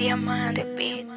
Diamante Beat.